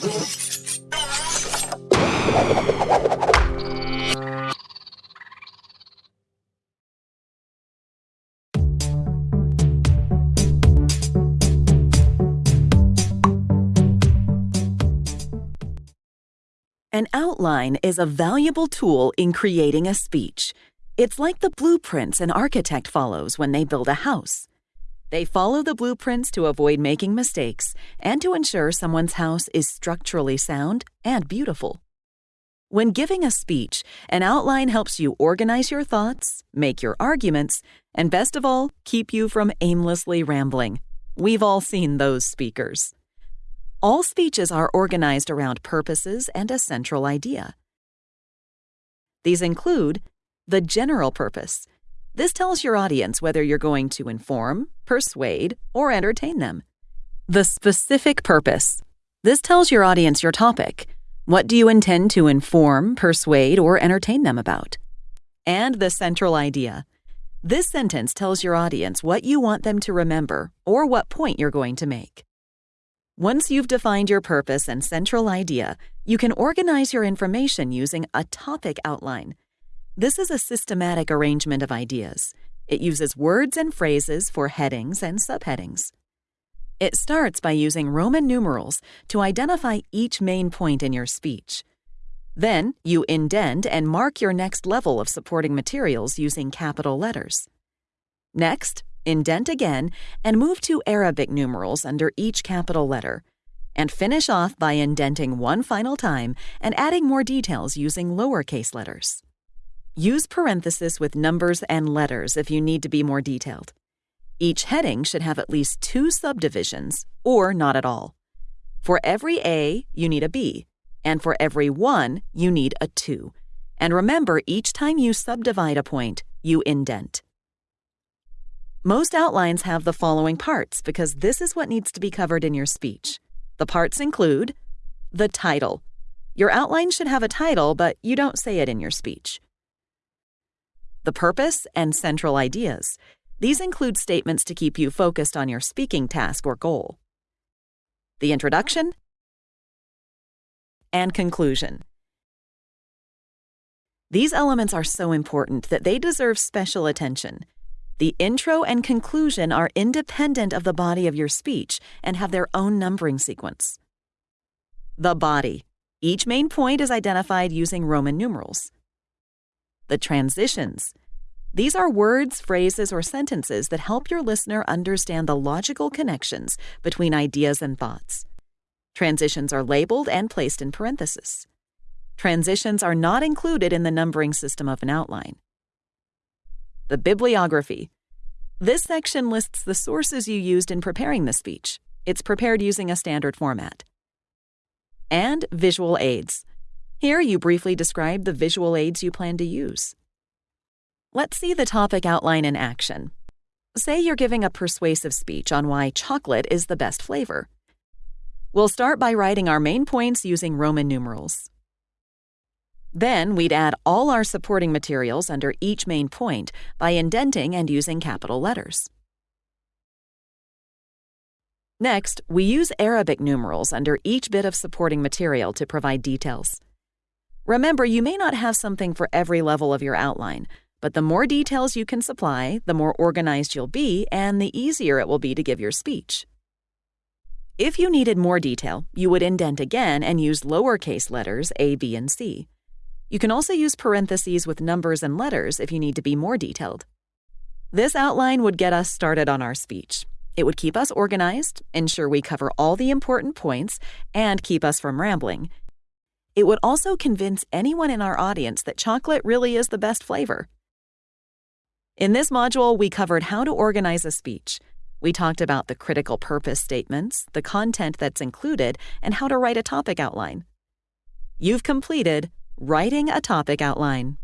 An outline is a valuable tool in creating a speech. It's like the blueprints an architect follows when they build a house. They follow the blueprints to avoid making mistakes and to ensure someone's house is structurally sound and beautiful. When giving a speech, an outline helps you organize your thoughts, make your arguments, and best of all, keep you from aimlessly rambling. We've all seen those speakers. All speeches are organized around purposes and a central idea. These include the general purpose. This tells your audience whether you're going to inform, persuade, or entertain them. The specific purpose. This tells your audience your topic. What do you intend to inform, persuade, or entertain them about? And the central idea. This sentence tells your audience what you want them to remember or what point you're going to make. Once you've defined your purpose and central idea, you can organize your information using a topic outline. This is a systematic arrangement of ideas. It uses words and phrases for headings and subheadings. It starts by using Roman numerals to identify each main point in your speech. Then you indent and mark your next level of supporting materials using capital letters. Next, indent again, and move to Arabic numerals under each capital letter. And finish off by indenting one final time and adding more details using lowercase letters. Use parentheses with numbers and letters if you need to be more detailed. Each heading should have at least two subdivisions, or not at all. For every A, you need a B, and for every one, you need a 2. And remember, each time you subdivide a point, you indent. Most outlines have the following parts because this is what needs to be covered in your speech. The parts include the title. Your outline should have a title, but you don't say it in your speech. The purpose and central ideas. These include statements to keep you focused on your speaking task or goal. The introduction and conclusion. These elements are so important that they deserve special attention. The intro and conclusion are independent of the body of your speech and have their own numbering sequence. The body. Each main point is identified using Roman numerals. The transitions. These are words, phrases, or sentences that help your listener understand the logical connections between ideas and thoughts. Transitions are labeled and placed in parentheses. Transitions are not included in the numbering system of an outline. The bibliography. This section lists the sources you used in preparing the speech. It's prepared using a standard format. And visual aids. Here you briefly describe the visual aids you plan to use. Let's see the topic outline in action. Say you're giving a persuasive speech on why chocolate is the best flavor. We'll start by writing our main points using Roman numerals. Then we'd add all our supporting materials under each main point by indenting and using capital letters. Next, we use Arabic numerals under each bit of supporting material to provide details. Remember, you may not have something for every level of your outline, but the more details you can supply, the more organized you'll be and the easier it will be to give your speech. If you needed more detail, you would indent again and use lowercase letters A, B, and C. You can also use parentheses with numbers and letters if you need to be more detailed. This outline would get us started on our speech. It would keep us organized, ensure we cover all the important points, and keep us from rambling. It would also convince anyone in our audience that chocolate really is the best flavor. In this module, we covered how to organize a speech. We talked about the critical purpose statements, the content that's included, and how to write a topic outline. You've completed Writing a Topic Outline